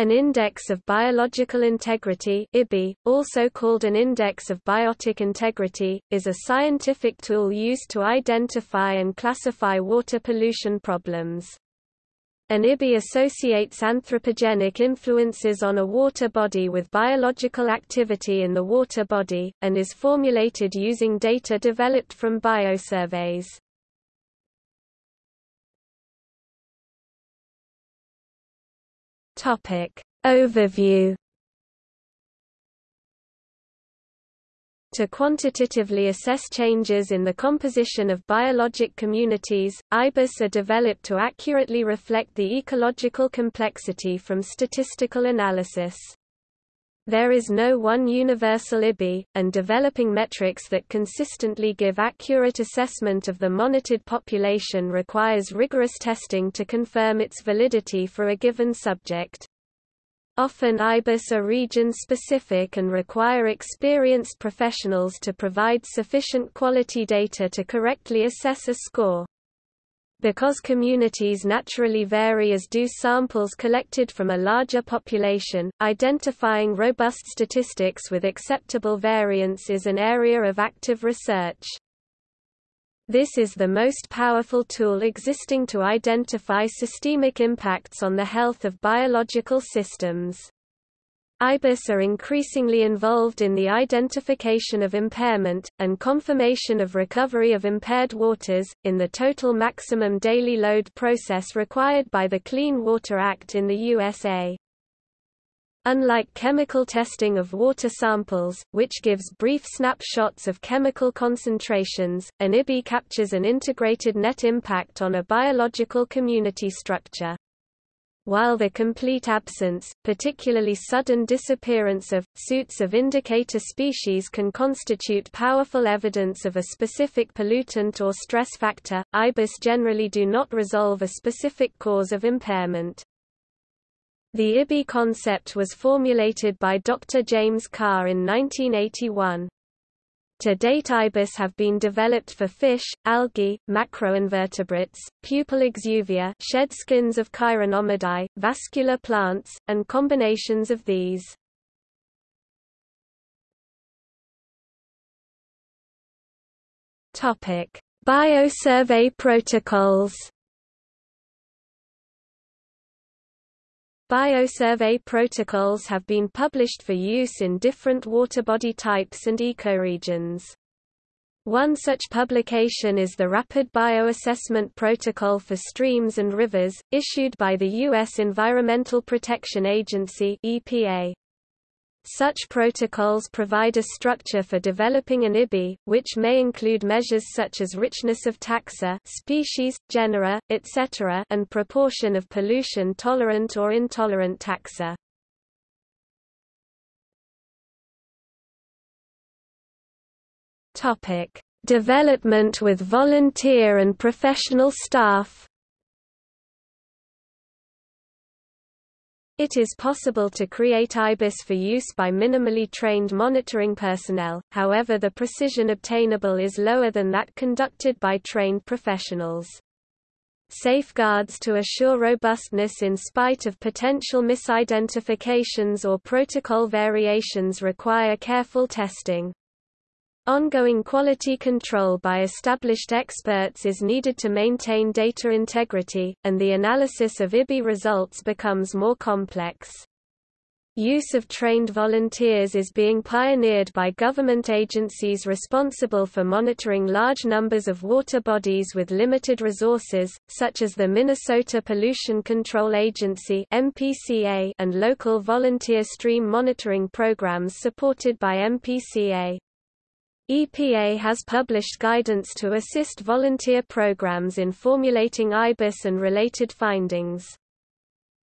An index of biological integrity IBI, also called an index of biotic integrity, is a scientific tool used to identify and classify water pollution problems. An IBI associates anthropogenic influences on a water body with biological activity in the water body, and is formulated using data developed from biosurveys. Topic. Overview To quantitatively assess changes in the composition of biologic communities, IBIS are developed to accurately reflect the ecological complexity from statistical analysis. There is no one universal IBI, and developing metrics that consistently give accurate assessment of the monitored population requires rigorous testing to confirm its validity for a given subject. Often IBIS are region-specific and require experienced professionals to provide sufficient quality data to correctly assess a score. Because communities naturally vary as do samples collected from a larger population, identifying robust statistics with acceptable variance is an area of active research. This is the most powerful tool existing to identify systemic impacts on the health of biological systems. IBIS are increasingly involved in the identification of impairment, and confirmation of recovery of impaired waters, in the total maximum daily load process required by the Clean Water Act in the USA. Unlike chemical testing of water samples, which gives brief snapshots of chemical concentrations, an IBI captures an integrated net impact on a biological community structure while the complete absence, particularly sudden disappearance of, suits of indicator species can constitute powerful evidence of a specific pollutant or stress factor, IBIS generally do not resolve a specific cause of impairment. The IBI concept was formulated by Dr. James Karr in 1981. To date ibis have been developed for fish, algae, macroinvertebrates, pupal exuvia shed skins of chironomidae, vascular plants, and combinations of these. Biosurvey protocols Biosurvey protocols have been published for use in different water body types and ecoregions. One such publication is the Rapid Bioassessment Protocol for Streams and Rivers, issued by the U.S. Environmental Protection Agency EPA. Such protocols provide a structure for developing an IBI, which may include measures such as richness of taxa species, genera, etc. and proportion of pollution-tolerant or intolerant taxa. Development with volunteer and professional staff It is possible to create IBIS for use by minimally trained monitoring personnel, however the precision obtainable is lower than that conducted by trained professionals. Safeguards to assure robustness in spite of potential misidentifications or protocol variations require careful testing. Ongoing quality control by established experts is needed to maintain data integrity, and the analysis of IBI results becomes more complex. Use of trained volunteers is being pioneered by government agencies responsible for monitoring large numbers of water bodies with limited resources, such as the Minnesota Pollution Control Agency and local volunteer stream monitoring programs supported by MPCA. EPA has published guidance to assist volunteer programs in formulating IBIS and related findings.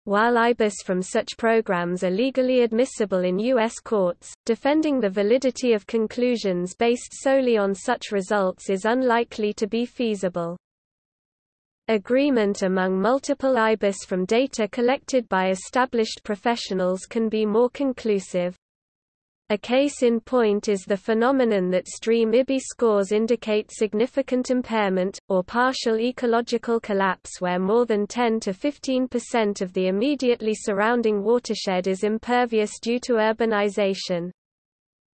While IBIS from such programs are legally admissible in U.S. courts, defending the validity of conclusions based solely on such results is unlikely to be feasible. Agreement among multiple IBIS from data collected by established professionals can be more conclusive. A case in point is the phenomenon that stream IBI scores indicate significant impairment, or partial ecological collapse where more than 10 to 15% of the immediately surrounding watershed is impervious due to urbanization.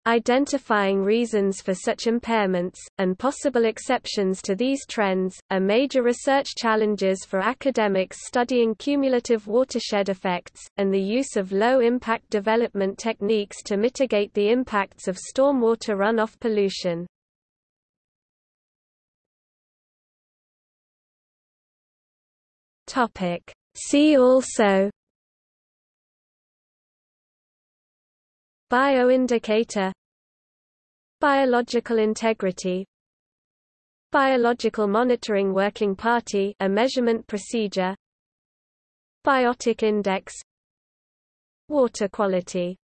Identifying reasons for such impairments, and possible exceptions to these trends, are major research challenges for academics studying cumulative watershed effects, and the use of low-impact development techniques to mitigate the impacts of stormwater runoff pollution. See also Bioindicator. Biological integrity. Biological Monitoring Working Party a measurement procedure. Biotic Index. Water quality